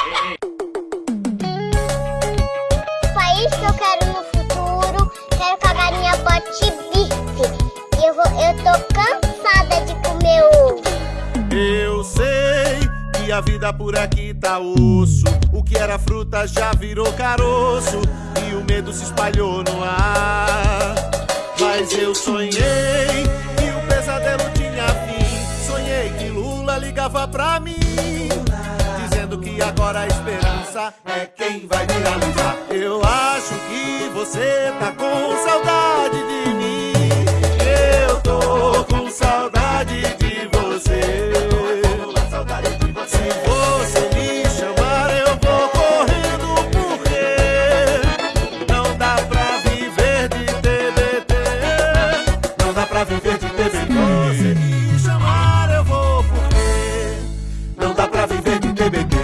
O país que eu quero no futuro, quero que a galinha bote bife. Eu, vou, eu tô cansada de comer ovo. Eu sei que a vida por aqui tá osso. O que era fruta já virou caroço. E o medo se espalhou no ar. Mas eu sonhei que o pesadelo tinha fim. Sonhei que Lula ligava pra mim que agora a esperança é quem vai viralizar. Eu acho que você tá com saudade de mim. Eu tô com saudade de você. Se você me chamar, eu vou correndo, porque não dá pra viver de TBT. Não dá pra viver de TBT. Você me chamar, eu vou, porque não dá pra viver de TBT.